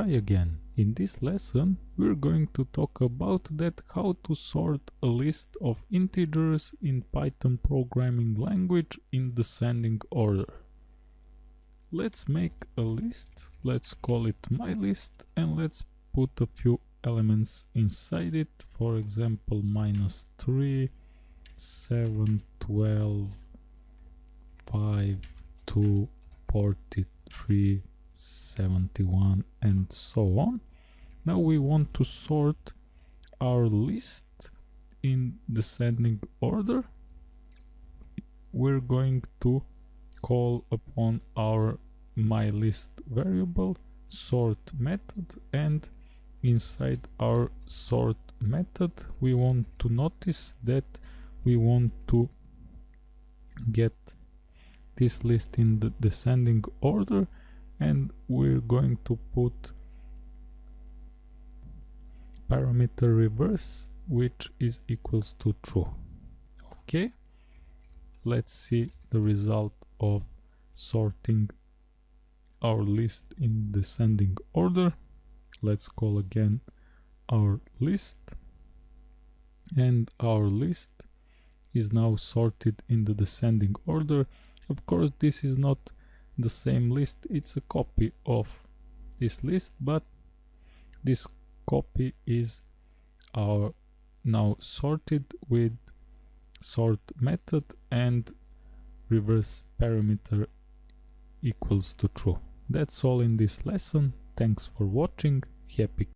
Hi again. In this lesson we're going to talk about that how to sort a list of integers in Python programming language in descending order. Let's make a list, let's call it my list and let's put a few elements inside it, for example minus 3, 7, 12, 5, 2, 43, 71 and so on. Now we want to sort our list in descending order. We're going to call upon our my list variable sort method and inside our sort method we want to notice that we want to get this list in the descending order and we're going to put parameter reverse which is equals to true. Okay? Let's see the result of sorting our list in descending order. Let's call again our list. And our list is now sorted in the descending order. Of course this is not the same list. It's a copy of this list but this copy is our now sorted with sort method and reverse parameter equals to true. That's all in this lesson. Thanks for watching. Happy